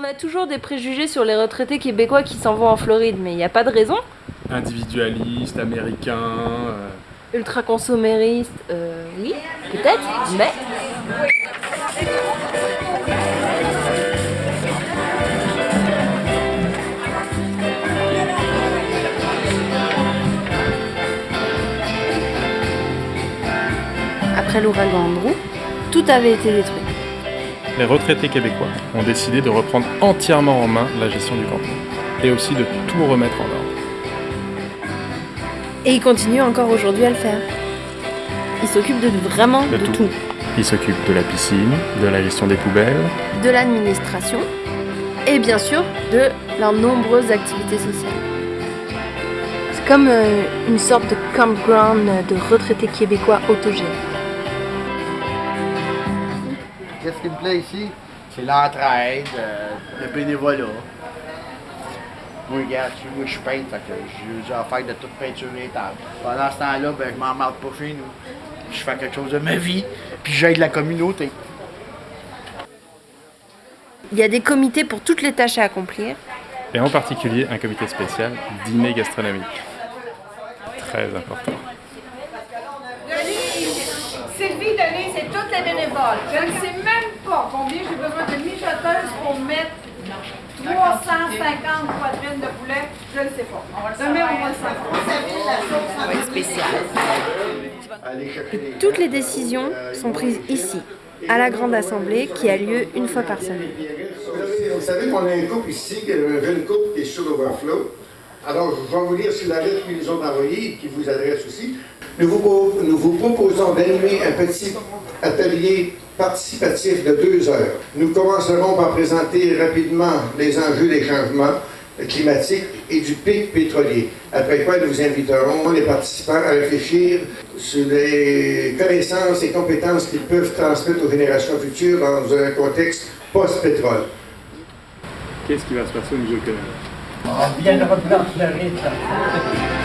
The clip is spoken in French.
On a toujours des préjugés sur les retraités québécois qui s'en vont en Floride, mais il n'y a pas de raison. Individualiste, américain. euh, Ultra consommériste, euh, oui, peut-être, mais... Après l'ouragan Andrew, tout avait été détruit. Les retraités québécois ont décidé de reprendre entièrement en main la gestion du camping et aussi de tout remettre en ordre. Et ils continuent encore aujourd'hui à le faire. Ils s'occupent de vraiment De de, tout. tout. Ils s'occupent de la piscine, de la gestion des poubelles, de l'administration et bien sûr de leurs nombreuses activités sociales. C'est comme euh, une sorte de campground de retraités québécois autogènes. Qu'est-ce qui me plaît ici? C'est l'entraide, euh, le bénévolat. Moi, regarde, tu moi, je peinte, fait que j'ai affaire de toute tables. Pendant ce temps-là, ben, je m'en marre pas chez nous. Je fais quelque chose de ma vie, puis j'aide la communauté. Il y a des comités pour toutes les tâches à accomplir. et en particulier un comité spécial dîner gastronomique. Très important. Toutes les bénévoles. Je ne sais même pas combien j'ai besoin de mijoteuses pour mettre 350 poitrines de poulet. Je ne sais pas. Demain, on va le savoir. Chercher des Toutes les décisions sont prises ici, à la Grande Assemblée qui a lieu une fois par semaine. Vous savez- qu'on a un couple ici, qui est un jeune couple qui est sur l'Overflow. Alors, je vais vous lire sur la lettre qu'ils nous ont envoyée et qui vous adresse aussi. Nous vous, pro- nous vous proposons d'animer un petit atelier participatif de deux heures. Nous commencerons par présenter rapidement les enjeux des changements climatiques et du pic pétrolier. Après quoi, nous vous inviterons les participants à réfléchir sur les connaissances et compétences qu'ils peuvent transmettre aux générations futures dans un contexte post-pétrole. Qu'est-ce qui va se passer au niveau économique On viendra de Floride.